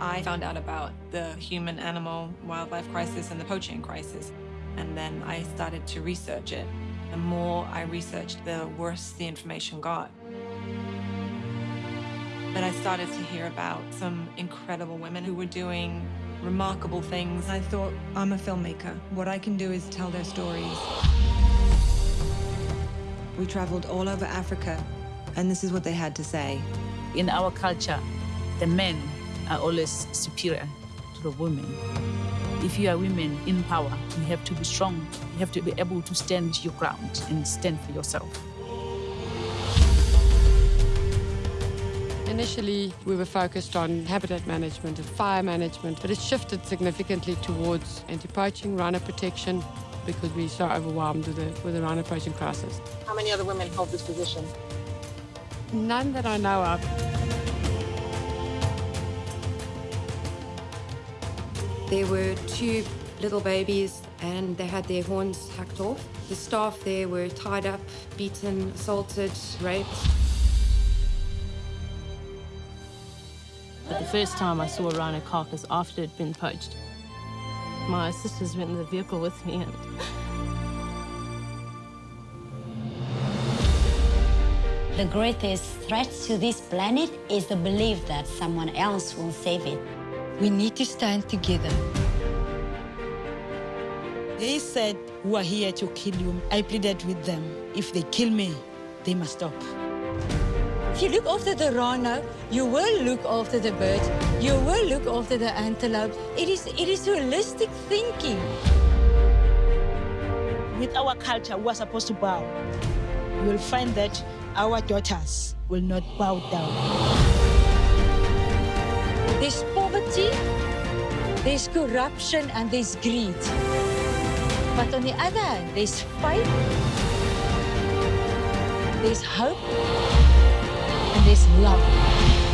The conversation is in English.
I found out about the human-animal wildlife crisis and the poaching crisis. And then I started to research it. The more I researched, the worse the information got. But I started to hear about some incredible women who were doing remarkable things. I thought, I'm a filmmaker. What I can do is tell their stories. We traveled all over Africa, and this is what they had to say. In our culture, the men are always superior to the women. If you are women in power, you have to be strong. You have to be able to stand your ground and stand for yourself. Initially, we were focused on habitat management and fire management, but it shifted significantly towards anti-poaching, rhino protection, because we're so overwhelmed with the, with the rhino poaching crisis. How many other women hold this position? None that I know of. There were two little babies and they had their horns hacked off. The staff there were tied up, beaten, assaulted, raped. But the first time I saw a rhino carcass after it had been poached, my sisters went in the vehicle with me and The greatest threat to this planet is the belief that someone else will save it. We need to stand together. They said, who are here to kill you. I pleaded with them. If they kill me, they must stop. If you look after the rhino, you will look after the birds, you will look after the antelope. It is, it is holistic thinking. With our culture, we are supposed to bow. You will find that our daughters will not bow down. There's corruption, and there's greed. But on the other hand, there's faith, there's hope, and there's love.